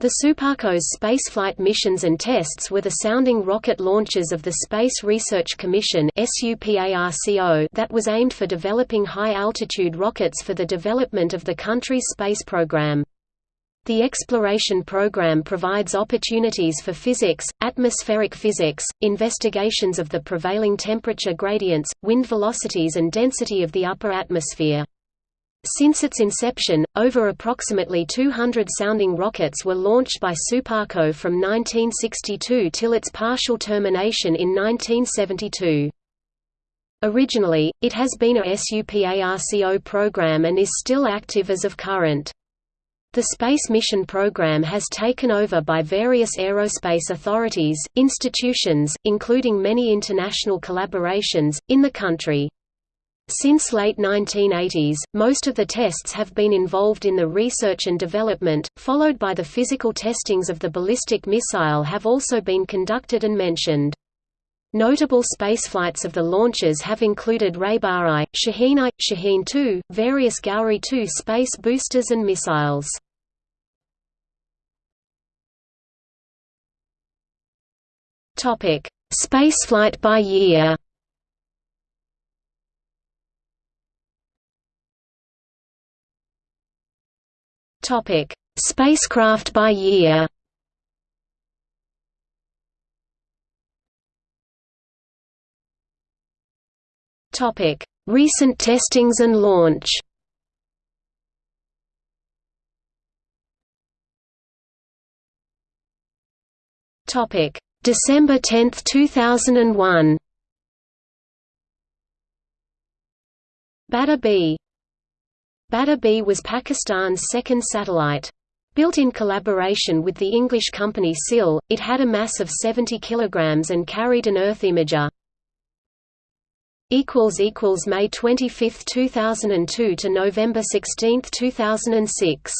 The Suparco's spaceflight missions and tests were the sounding rocket launches of the Space Research Commission that was aimed for developing high-altitude rockets for the development of the country's space program. The exploration program provides opportunities for physics, atmospheric physics, investigations of the prevailing temperature gradients, wind velocities and density of the upper atmosphere. Since its inception, over approximately 200 sounding rockets were launched by Suparco from 1962 till its partial termination in 1972. Originally, it has been a SUPARCO program and is still active as of current. The Space Mission Program has taken over by various aerospace authorities, institutions, including many international collaborations, in the country. Since late 1980s, most of the tests have been involved in the research and development, followed by the physical testings of the ballistic missile have also been conducted and mentioned. Notable spaceflights of the launches have included Rehbar-I, Shaheen-I, Shaheen-2, various Ghauri II space boosters and missiles. Spaceflight by year Topic: Spacecraft by year. Topic: Recent testings and launch. Topic: December 10, 2001. Badr B Badr B was Pakistan's second satellite. Built in collaboration with the English company SIL, it had a mass of 70 kg and carried an Earth imager. May 25, 2002 to November 16, 2006